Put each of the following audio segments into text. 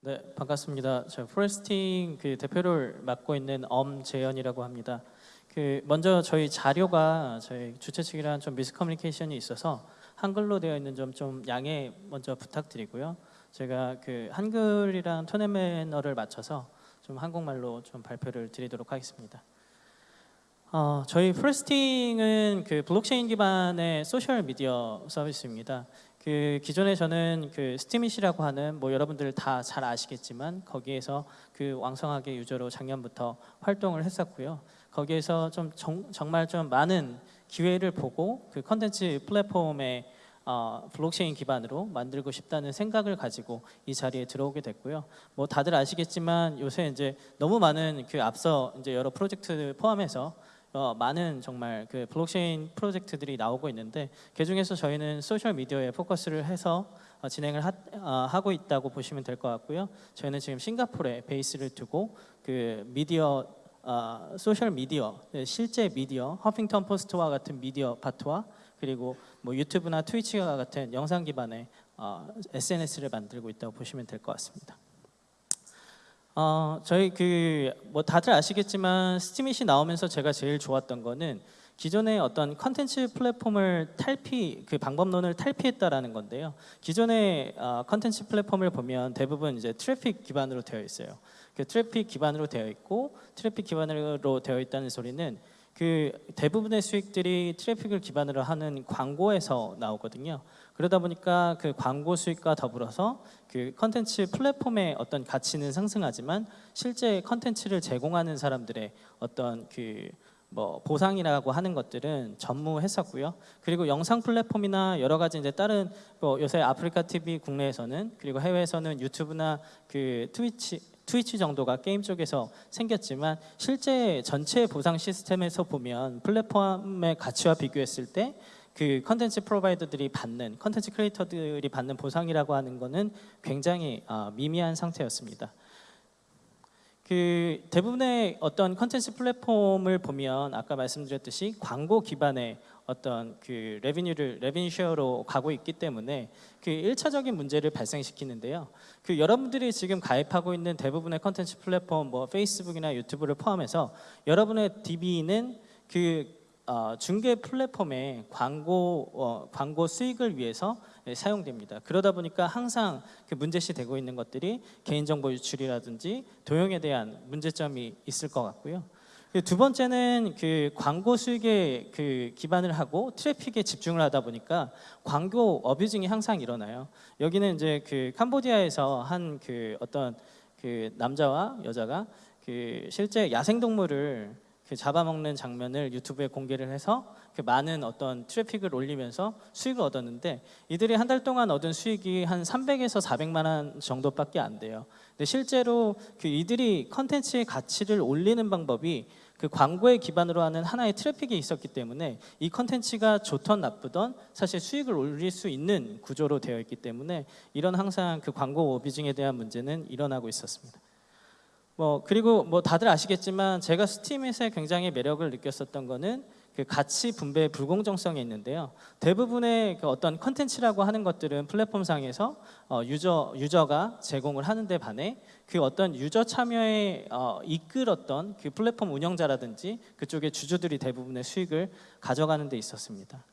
네, 반갑습니다. 저 포레스팅 그 대표를 맡고 있는 엄재현이라고 합니다. 그 먼저 저희 자료가 저희 주최 측이랑 좀 miscommunication이 있어서 한글로 되어 있는 점 좀 양해 먼저 부탁드리고요. 제가 그 한글이랑 tone and manner를 맞춰서 좀 한국말로 좀 발표를 드리도록 하겠습니다. 어, 저희 포레스팅은 그 블록체인 기반의 소셜 미디어 서비스입니다. 그 기존에 저는 그 스티밋이라고 하는 뭐 여러분들 다 잘 아시겠지만 거기에서 그 왕성하게 유저로 작년부터 활동을 했었고요. 거기에서 좀 정, 정말 좀 많은 기회를 보고 그 컨텐츠 플랫폼에 어, 블록체인 기반으로 만들고 싶다는 생각을 가지고 이 자리에 들어오게 됐고요. 뭐 다들 아시겠지만 요새 이제 너무 많은 그 앞서 이제 여러 프로젝트 포함해서 어, 많은 정말 그 블록체인 프로젝트들이 나오고 있는데 그 중에서 저희는 소셜 미디어에 포커스를 해서 어, 진행을 하, 고 있다고 보시면 될 것 같고요. 저희는 지금 싱가포르에 베이스를 두고 그 미디어 어, 소셜 미디어 네, 실제 미디어 허핑턴 포스트와 같은 미디어 파트와 그리고 뭐 유튜브나 트위치와 같은 영상 기반의 어, SNS를 만들고 있다고 보시면 될 것 같습니다. 어, 저희 그 뭐 다들 아시겠지만 스티밋이 나오면서 제가 제일 좋았던 거는 기존의 어떤 컨텐츠 플랫폼을 탈피 그 방법론을 탈피했다라는 건데요. 기존의 어, 컨텐츠 플랫폼을 보면 대부분 이제 트래픽 기반으로 되어 있어요. 그 트래픽 기반으로 되어 있고 트래픽 기반으로 되어 있다는 소리는 그 대부분의 수익들이 트래픽을 기반으로 하는 광고에서 나오거든요. 그러다 보니까 그 광고 수익과 더불어서 그 컨텐츠 플랫폼의 어떤 가치는 상승하지만 실제 컨텐츠를 제공하는 사람들의 어떤 그 뭐 보상이라고 하는 것들은 전무했었고요. 그리고 영상 플랫폼이나 여러 가지 이제 다른 뭐 요새 아프리카 TV 국내에서는 그리고 해외에서는 유튜브나 그 트위치 트위치 정도가 게임 쪽에서 생겼지만 실제 전체 보상 시스템에서 보면 플랫폼의 가치와 비교했을 때 그 컨텐츠 provider들이 받는 컨텐츠 크리에이터들이 받는 보상이라고 하는 것은 굉장히 어, 미미한 상태였습니다. 그 대부분의 어떤 컨텐츠 플랫폼을 보면 아까 말씀드렸듯이 광고 기반의 어떤 그 revenue를 revenue share로 가고 있기 때문에 그 1차적인 문제를 발생시키는데요. 그 여러분들이 지금 가입하고 있는 대부분의 컨텐츠 플랫폼 뭐 페이스북이나 유튜브를 포함해서 여러분의 DB는 그 어, 중개 플랫폼의 광고 어, 광고 수익을 위해서 네, 사용됩니다. 그러다 보니까 항상 그 문제시 되고 있는 것들이 개인정보 유출이라든지 도용에 대한 문제점이 있을 것 같고요. 그두 번째는 그 광고 수익에 그 기반을 하고 트래픽에 집중을 하다 보니까 광고 어뷰징이 항상 일어나요. 여기는 이제 그 캄보디아에서 한 그 어떤 그 남자와 여자가 그 실제 야생 동물을 그 잡아먹는 장면을 유튜브에 공개를 해서 그 많은 어떤 트래픽을 올리면서 수익을 얻었는데 이들이 한 달 동안 얻은 수익이 한 300에서 400만 원 정도밖에 안 돼요. 근데 실제로 그 이들이 컨텐츠의 가치를 올리는 방법이 그 광고에 기반으로 하는 하나의 트래픽이 있었기 때문에 이 컨텐츠가 좋던 나쁘던 사실 수익을 올릴 수 있는 구조로 되어 있기 때문에 이런 항상 그 광고 abusing에 대한 문제는 일어나고 있었습니다. 뭐 그리고 뭐 다들 아시겠지만 제가 스팀에서 굉장히 매력을 느꼈었던 거는 그 가치 분배의 불공정성이 있는데요. 대부분의 그 어떤 컨텐츠라고 하는 것들은 플랫폼상에서 어, 유저 유저가 제공을 하는데 반해 그 어떤 유저 참여에 어, 이끌었던 그 플랫폼 운영자라든지 그쪽의 주주들이 대부분의 수익을 가져가는 데 있었습니다.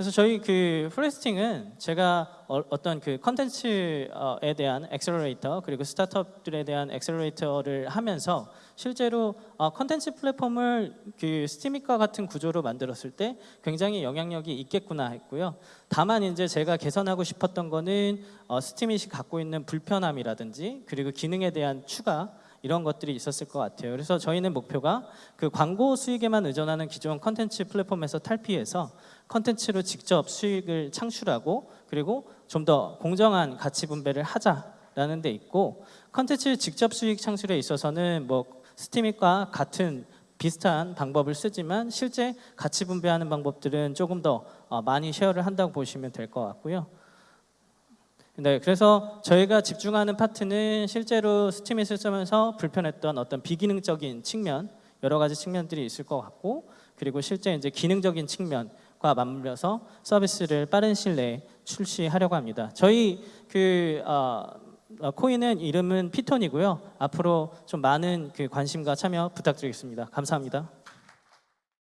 그래서 저희 그 프레스팅은 제가 어, 어떤 그 컨텐츠에 대한 accelerator 그리고 스타트업들에 대한 accelerator를 하면서 실제로 어, 컨텐츠 플랫폼을 그 스티밋과 같은 구조로 만들었을 때 굉장히 영향력이 있겠구나 했고요. 다만 이제 제가 개선하고 싶었던 거는 어, 스티밋이 갖고 있는 불편함이라든지 그리고 기능에 대한 추가 이런 것들이 있었을 것 같아요. 그래서 저희는 목표가 그 광고 수익에만 의존하는 기존 컨텐츠 플랫폼에서 탈피해서 컨텐츠로 직접 수익을 창출하고 그리고 좀 더 공정한 가치 분배를 하자라는 데 있고 컨텐츠 직접 수익 창출에 있어서는 뭐 스티밋과 같은 비슷한 방법을 쓰지만 실제 가치 분배하는 방법들은 조금 더 어, 많이 share를 한다고 보시면 될 것 같고요. 네, 그래서 저희가 집중하는 파트는 실제로 스팀잇을 쓰면서 불편했던 어떤 비기능적인 측면 여러 가지 측면들이 있을 것 같고 그리고 실제 이제 기능적인 측면과 맞물려서 서비스를 빠른 시일 내에 출시하려고 합니다. 저희 그 어, 어, 코인은 이름은 피톤이고요. 앞으로 좀 많은 그 관심과 참여 부탁드리겠습니다. 감사합니다.